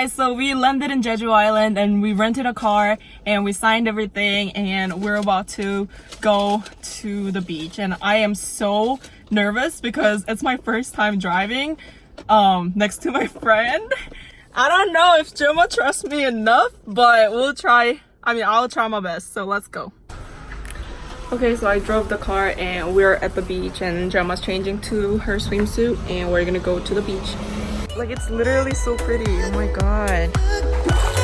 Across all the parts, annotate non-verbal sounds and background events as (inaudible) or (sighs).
Guys, so we landed in Jeju Island and we rented a car and we signed everything and we're about to go to the beach and I am so nervous because it's my first time driving um next to my (laughs) friend. I don't know if Joma trusts me enough, but we'll try. I mean, I'll try my best. So let's go. Okay, so I drove the car and we're at the beach and Gemma's changing to her swimsuit and we're gonna go to the beach. Like it's literally so pretty. Oh my god.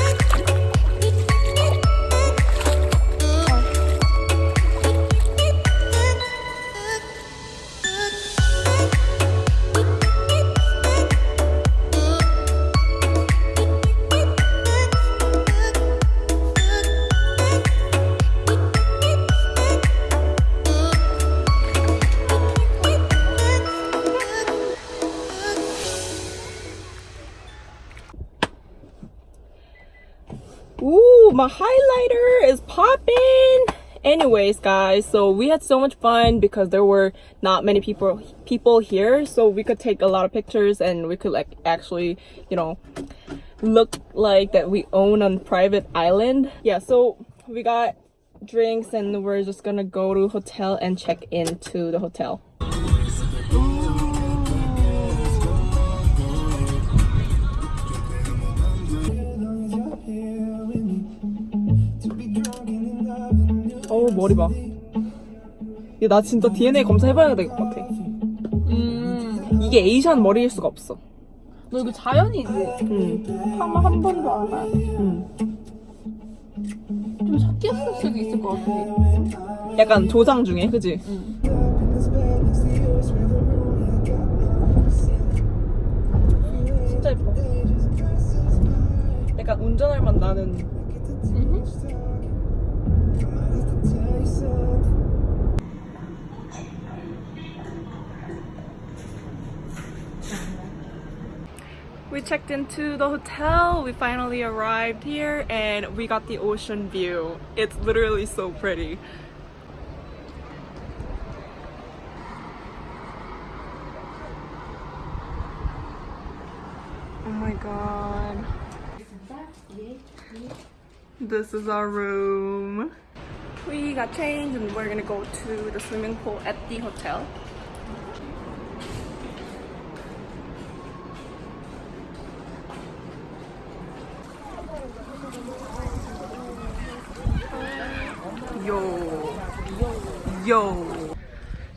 Ooh, my highlighter is popping. Anyways, guys, so we had so much fun because there were not many people people here, so we could take a lot of pictures and we could like actually, you know, look like that we own on private island. Yeah, so we got drinks and we're just gonna go to hotel and check into the hotel. 머리 봐. 얘 나 진짜 DNA 검사해봐야 될 것 같아. 음, 이게 에이션 머리일 수가 없어. 너 이거 자연이지? 응, 한번 한 번도 안 해. 응. 좀 섞였을 수도 있을 것 같아. 약간 조장 중에, 그지? 응. 진짜 예뻐. 약간 운전할 맛 나는. We checked into the hotel. We finally arrived here and we got the ocean view. It's literally so pretty. Oh my god. This is our room. We got changed and we're gonna go to the swimming pool at the hotel. Yo. Yo.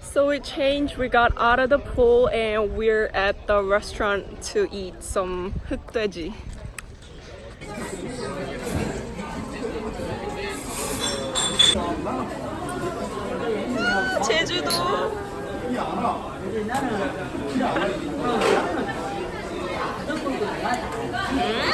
So we changed, we got out of the pool and we're at the restaurant to eat some 흑돼지. 제주도. One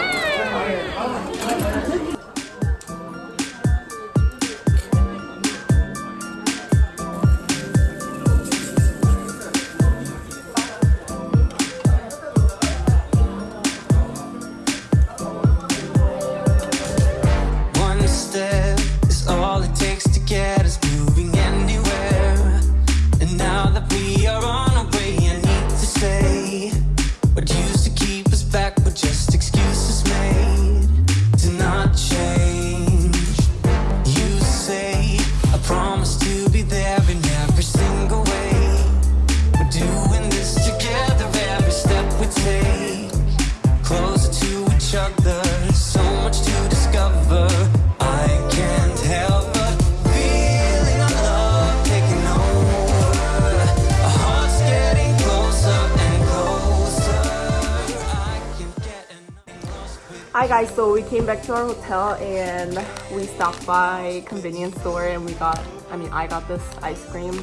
Hi guys, so we came back to our hotel and we stopped by convenience store and we got, I mean I got this ice cream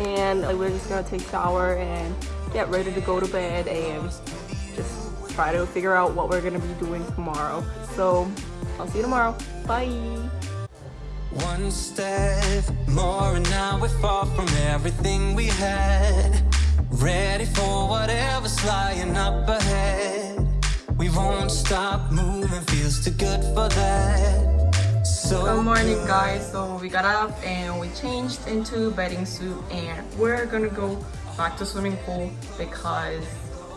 and like, we're just gonna take shower and get ready to go to bed and just try to figure out what we're gonna be doing tomorrow. So I'll see you tomorrow. Bye! One step more, and now we're far from everything we had. Ready for whatever's lying up ahead. We won't stop moving, feels too good for that. So Good morning guys, so we got up and we changed into bathing suit and we're gonna go back to swimming pool because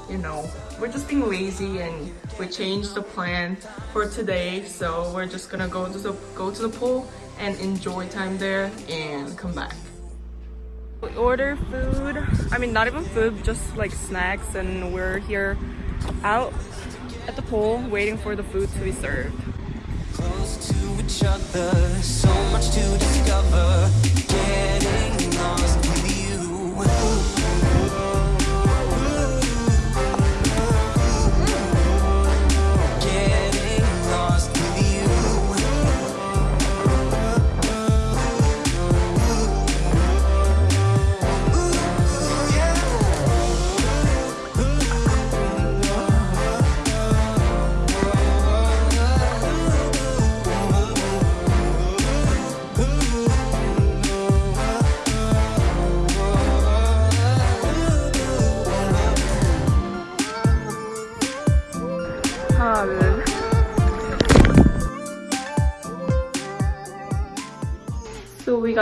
you know, we're just being lazy and we changed the plan for today. So we're just gonna go to the go to the pool and enjoy time there and come back. We order food. I mean, not even food, just like snacks, and we're here out at the pool waiting for the food to be served. Close to each other, so much to discover. Getting lost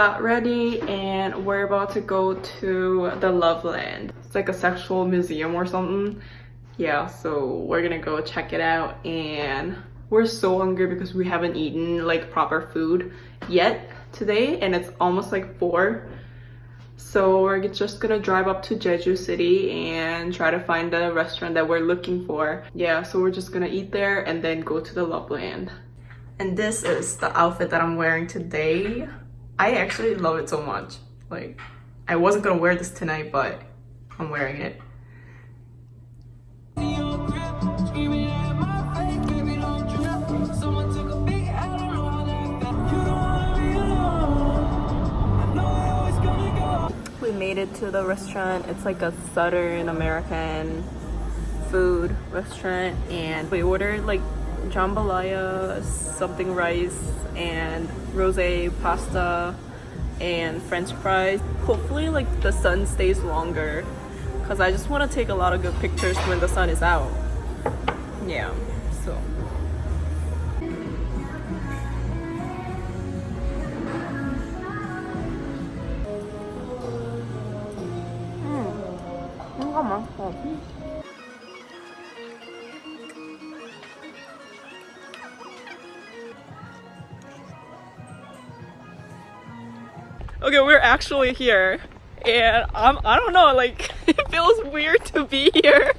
got ready and we're about to go to the Loveland. It's like a sexual museum or something. Yeah, so we're gonna go check it out and we're so hungry because we haven't eaten like proper food yet today and it's almost like four. So we're just gonna drive up to Jeju City and try to find the restaurant that we're looking for. Yeah, so we're just gonna eat there and then go to the Loveland. And this is the outfit that I'm wearing today. I actually love it so much. Like, I wasn't gonna wear this tonight, but I'm wearing it. We made it to the restaurant. It's like a Southern American food restaurant and we ordered like jambalaya, something rice and rosé pasta and french fries. Hopefully like the sun stays longer because I just want to take a lot of good pictures when the sun is out. Yeah, so. 잠 We're actually here. And I'm I don't know, like (laughs) it feels weird to be here.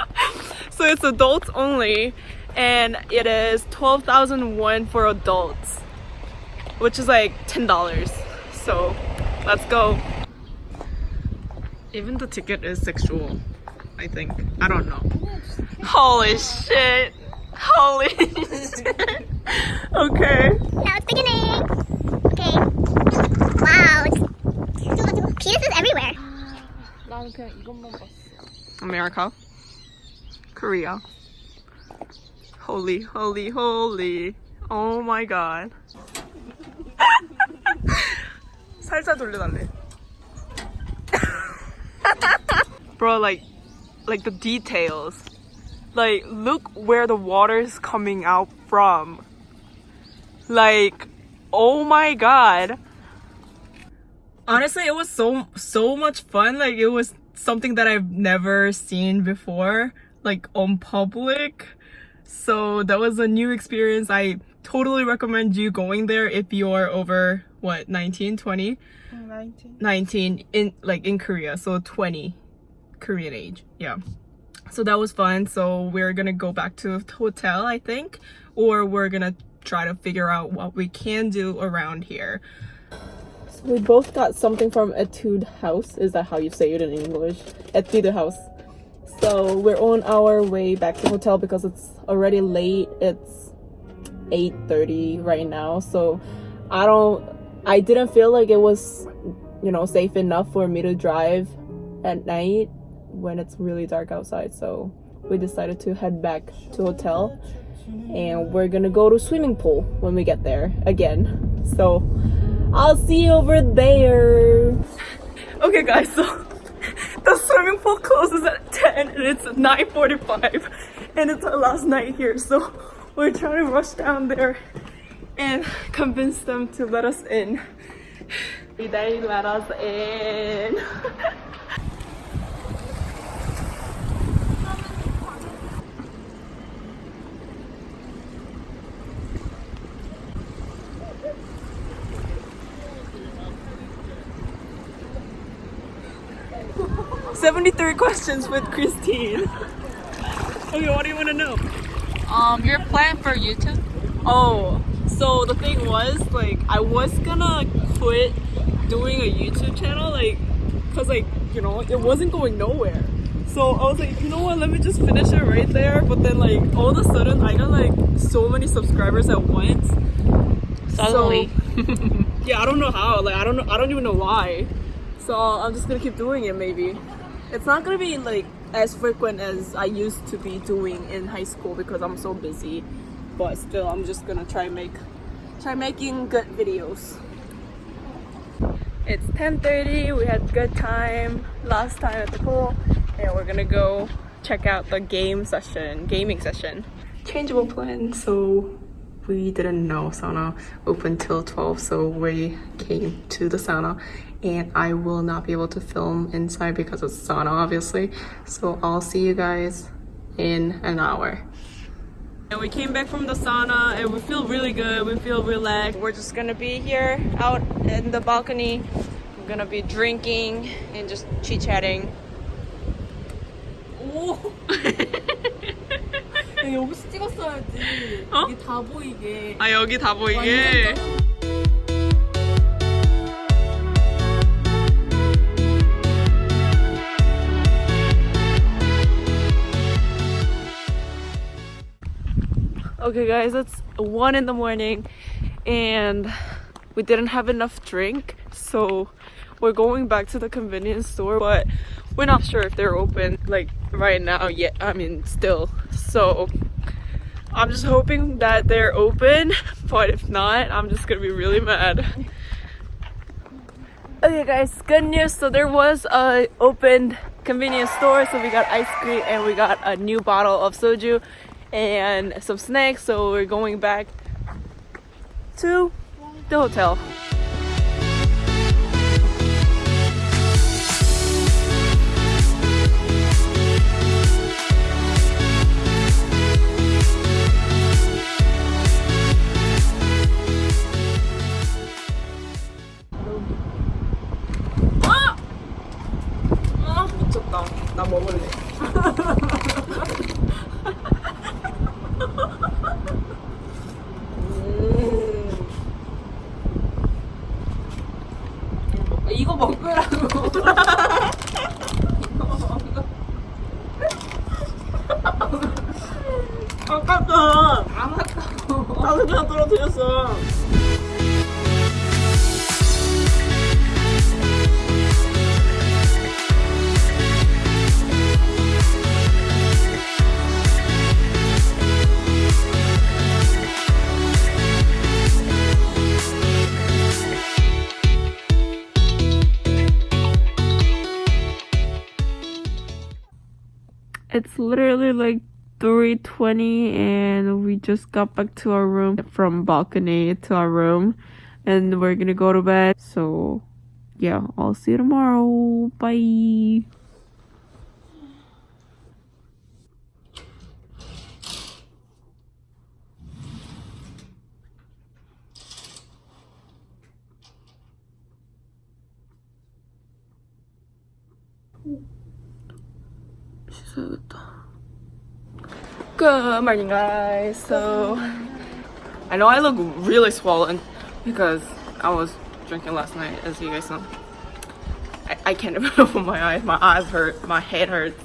(laughs) so it's adults only and it is 12,000 won for adults, which is like $10. So, let's go. Even the ticket is sexual, I think. I don't know. Holy shit. Holy (laughs) shit. Okay. Now it's beginning. Okay. Wow. It's penises everywhere. 나는 그냥 이것만 봤어. America. Korea. Holy, holy, holy. Oh my god. (laughs) 살짝 돌려달래. (laughs) Bro, like, like the details. Like, look where the water is coming out from. Like, oh my god. Honestly, it was so so much fun. Like, it was something that I've never seen before, like on public. So that was a new experience. I totally recommend you going there if you're over what 19, 20, 19. 19 in like in Korea. So 20 Korean age. Yeah. So that was fun. So we're gonna go back to the hotel, I think, or we're gonna try to figure out what we can do around here. We both got something from Etude House. Is that how you say it in English? Etude House. So we're on our way back to hotel because it's already late. It's 8:30 right now. So I don't I didn't feel like it was, you know, safe enough for me to drive at night when it's really dark outside. So we decided to head back to hotel and we're gonna go to swimming pool when we get there again. So I'll see you over there. Okay guys, so (laughs) the swimming pool closes at 10 and it's 9.45 and it's our last night here. So (laughs) we're trying to rush down there and (laughs) convince them to let us in. They let us in. 73 questions with Christine. okay, what do you want to know? Um, your plan for YouTube? Oh, so the thing was, like, I was gonna quit doing a YouTube channel, like, cause like, you know, it wasn't going nowhere. So I was like, you know what, let me just finish it right there. But then like, all of a sudden, I got like so many subscribers at once. Suddenly. (laughs) Yeah, I don't know how. Like, I don't know. I don't even know why. So I'm just gonna keep doing it. Maybe it's not gonna be like as frequent as I used to be doing in high school because I'm so busy. But still, I'm just gonna try make try making good videos. It's 10:30. We had good time last time at the pool, and we're gonna go check out the game session, gaming session. Changeable plan. So we didn't know sauna open till 12 so we came to the sauna. And i will not be able to film inside because it's sauna obviously. So i'll see you guys in an hour. And we came back from the sauna and we feel really good. We feel relaxed. We're just gonna be here out in the balcony. We're gonna be drinking and just chit-chatting (laughs) 여기서 찍었어야지. 어? 이게 다 보이게. 아 여기 다 보이게 Okay guys, it's one in the morning and we didn't have enough drink so we're going back to the convenience store but we're not sure if they're open like right now yet I mean still so I'm just hoping that they're open, (laughs) but if not, I'm just gonna be really mad. Okay guys, good news. So there was a open convenience store, so we got ice cream and we got a new bottle of soju and some snacks. So we're going back to the hotel. It's literally like 3:20 and we just got back to our room from balcony to our room and we're to go to bed. So, yeah, I'll see you tomorrow. Bye. Good morning, guys. So, I know I look really swollen because I was drinking last night, as you guys know. I, I can't (laughs) even open my eyes. My eyes hurt. My head hurts.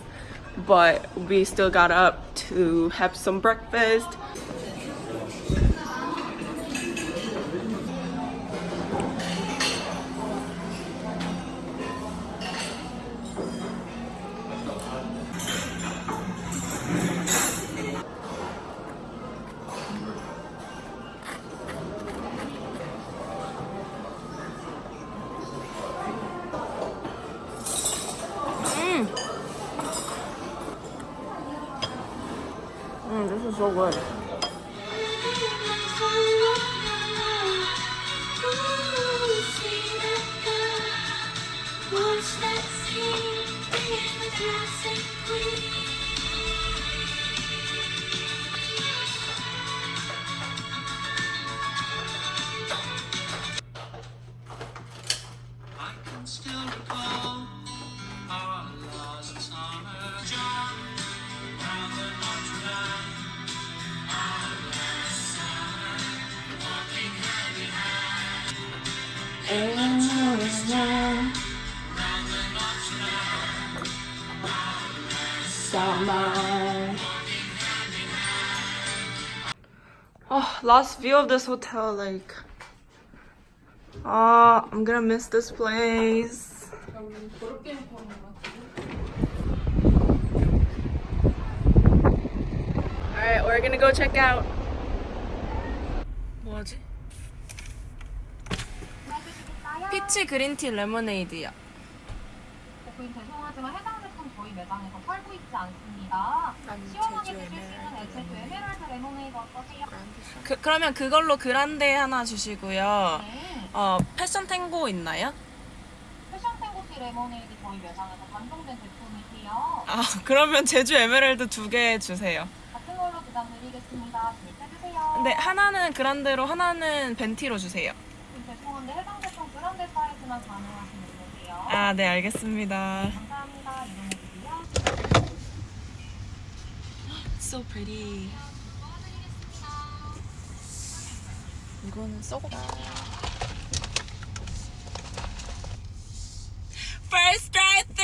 But we still got up to have some breakfast. I can still recall our love. last view of this hotel, like. Oh, I'm gonna miss this place. Alright, we're gonna go check out. 뭐하지? 피치 그린티 레모네이드야. 고객님 죄송하지만 해당 제품 저희 매장에서 팔고 있지 않습니다. 시원하게 드실 수 있는 에체도 에메랄드 레모네이드 어떠세요? 그, 그러면 그걸로 그란데 하나 주시고요. 네. 어, 패션 탱고 있나요? 패션 탱고티 레모네이드 저희 매장에서 단종된 제품이세요. 아, (laughs) 그러면 제주 에메랄드 두 개 주세요. 같은 걸로 부담 드리겠습니다. 주입해주세요. 네, 하나는 그란데로 하나는 벤티로 주세요. 죄송한데 해당 제품 그란데 사이즈만 가능하신 분이세요. 아, 네, 알겠습니다. 감사합니다. So pretty. 이거는 썩어. First drive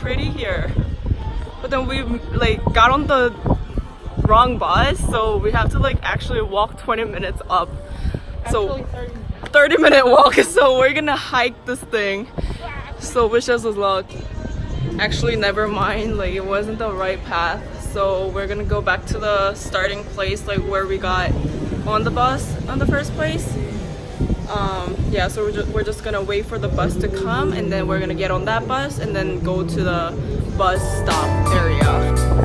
Pretty here. But then we like got on the wrong bus, so we have to like actually walk 20 minutes up. So 30 minute walk. (laughs) So we're gonna hike this thing. So wish us luck. Actually, never mind. Like it wasn't the right path. So we're gonna go back to the starting place, like where we got on the bus on the first place um yeah so we're we're just gonna wait for the bus to come and then we're gonna get on that bus and then go to the bus stop area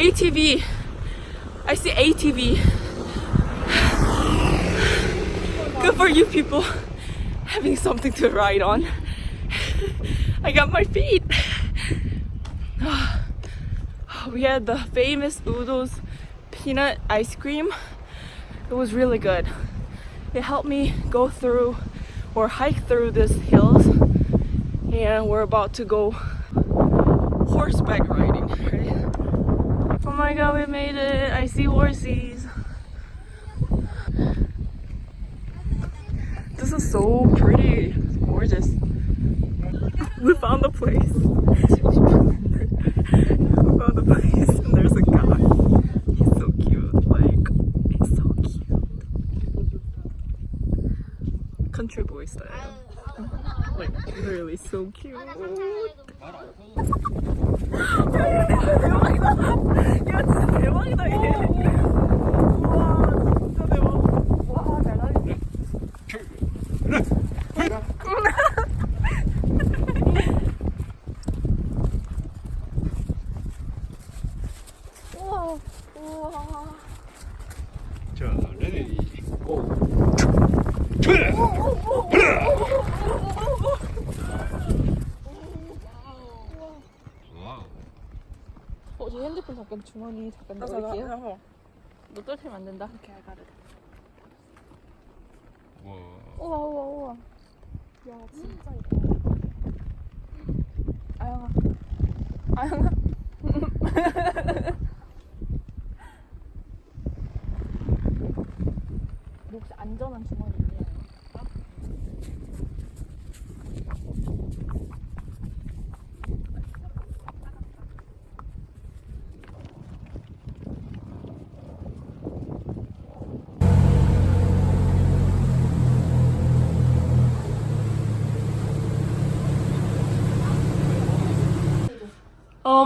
ATV. I see ATV. Good for you people having something to ride on. I got my feet. (sighs) We had the famous Udo's peanut ice cream. It was really good. It helped me go through or hike through these hills. And we're about to go horseback riding. Oh my god, we made it! I see horses. This is so pretty. It's gorgeous. We found the place. we found the place, and there's a guy. He's so cute. Like, he's so cute. Country boy style. Like, literally so cute. 야 진짜 대박이다 얘. 우와 진짜 대박. 와잘 나리네. 어, 저 핸드폰 잠깐 주머니 잠깐 넣을게요. 너 떨치면 안 된다. I got it. 우와, 우와, 우와. 야, 진짜 이거. 아영아. 아영아. (laughs) 너 혹시 안전한 주머니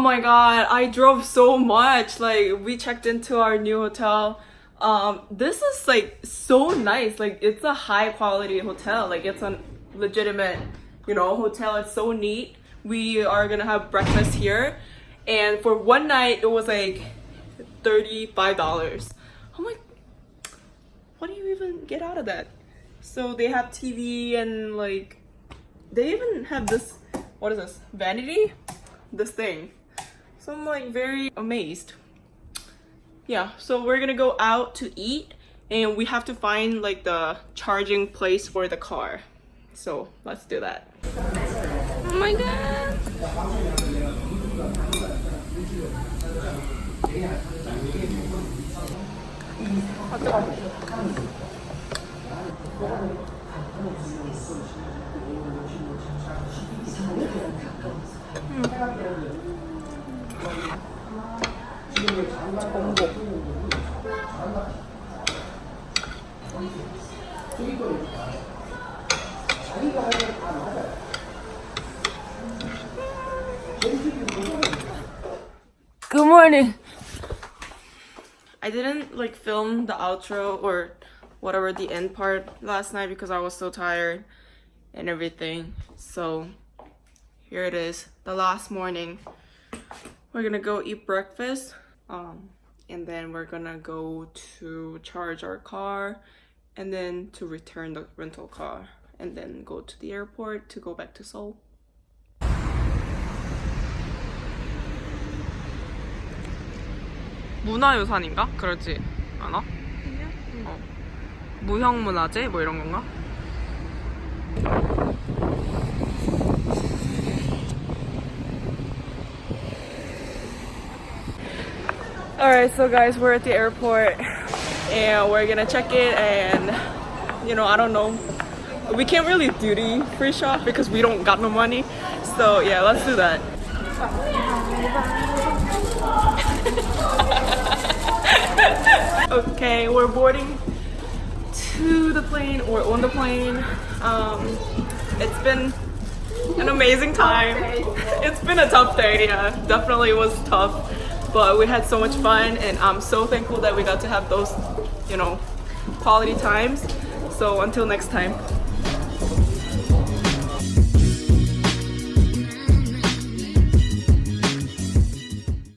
my god, I drove so much. Like we checked into our new hotel. Um this is like so nice. Like it's a high quality hotel. Like it's a legitimate, you know, hotel. It's so neat. We are to have breakfast here and for one night it was like $35. I'm like what do you even get out of that? So they have TV and like they even have this what is this? Vanity? This thing. So I'm like very amazed. Yeah, so we're gonna go out to eat and we have to find like the charging place for the car. So let's do that. Oh my god. Good morning. I didn't like film the outro or whatever the end part last night because I was so tired and everything. So here it is, the last morning. We're gonna go eat breakfast. Um and then we're gonna go to charge our car and then to return the rental car and then go to the airport to go back to Seoul. 문화유산인가? 그러지 않아? 어. 무형문화재? 뭐 이런 건가? Alright, so guys, we're at the airport and we're gonna check it and you know, I don't know. We can't really duty free shop because we don't got no money. So yeah, let's do that. (laughs) okay, we're boarding to the plane or on the plane. Um, it's been an amazing time. (laughs) It's been a tough day, yeah, definitely was tough. But we had so much fun and I'm so thankful that we got to have those, you know, quality times. So until next time.